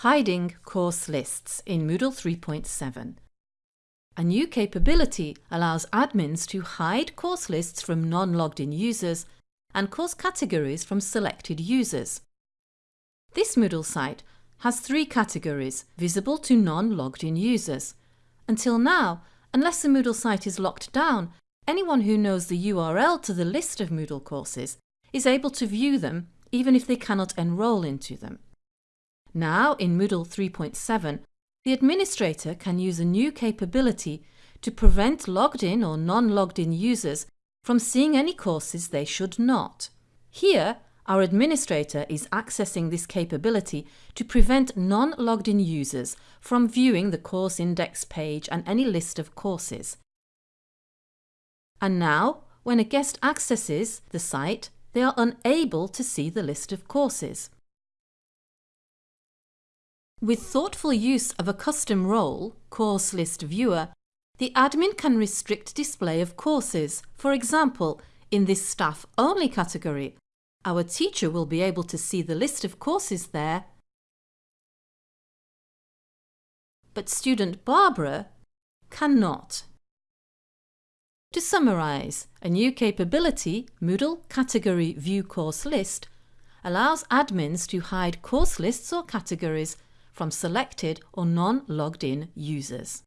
Hiding course lists in Moodle 3.7. A new capability allows admins to hide course lists from non-logged in users and course categories from selected users. This Moodle site has three categories visible to non-logged in users. Until now, unless the Moodle site is locked down, anyone who knows the URL to the list of Moodle courses is able to view them even if they cannot enrol into them. Now, in Moodle 3.7, the administrator can use a new capability to prevent logged in or non-logged in users from seeing any courses they should not. Here, our administrator is accessing this capability to prevent non-logged in users from viewing the course index page and any list of courses. And now, when a guest accesses the site, they are unable to see the list of courses. With thoughtful use of a custom role, Course List Viewer, the admin can restrict display of courses. For example, in this Staff Only category, our teacher will be able to see the list of courses there, but student Barbara cannot. To summarise, a new capability, Moodle Category View Course List, allows admins to hide course lists or categories from selected or non-logged in users.